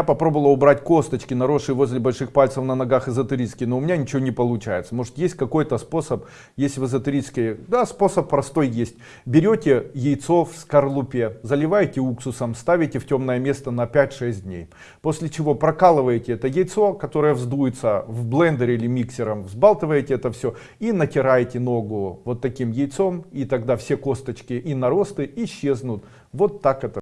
Я попробовала убрать косточки, наросшие возле больших пальцев на ногах эзотерически, но у меня ничего не получается. Может есть какой-то способ, если в эзотерической, да, способ простой есть. Берете яйцо в скорлупе, заливаете уксусом, ставите в темное место на 5-6 дней. После чего прокалываете это яйцо, которое вздуется в блендере или миксером, взбалтываете это все и натираете ногу вот таким яйцом, и тогда все косточки и наросты исчезнут. Вот так это.